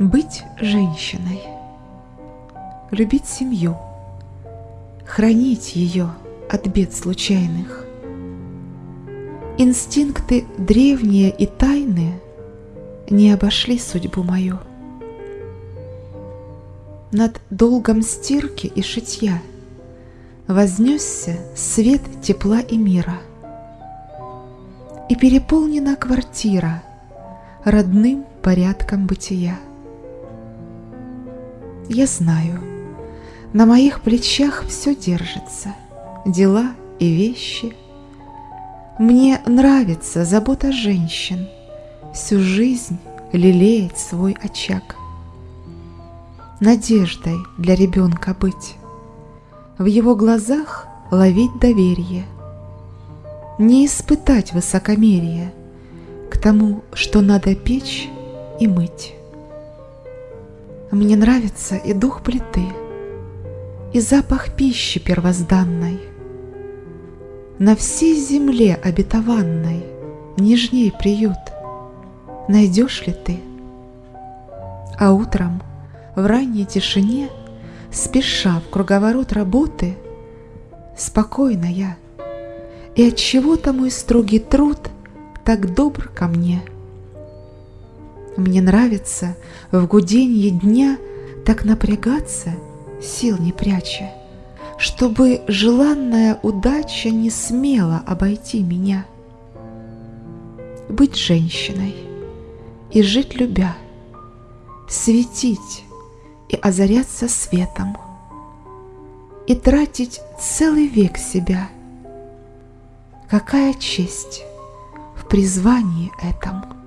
Быть женщиной, любить семью, хранить ее от бед случайных. Инстинкты древние и тайные не обошли судьбу мою. Над долгом стирки и шитья Вознесся свет тепла и мира. И переполнена квартира Родным порядком бытия. Я знаю, на моих плечах все держится, Дела и вещи. Мне нравится забота женщин, Всю жизнь лелеять свой очаг. Надеждой для ребенка быть, в его глазах ловить доверие, не испытать высокомерие к тому, что надо печь и мыть. Мне нравится и дух плиты, и запах пищи первозданной. На всей земле обетованной нежней приют найдешь ли ты? А утром – в ранней тишине, спеша в круговорот работы, спокойно я, и от чего-то мой строгий труд так добр ко мне. Мне нравится в гуденье дня так напрягаться, сил не пряча, чтобы желанная удача не смела обойти меня. Быть женщиной и жить любя, светить и озаряться светом, и тратить целый век себя. Какая честь в призвании этом!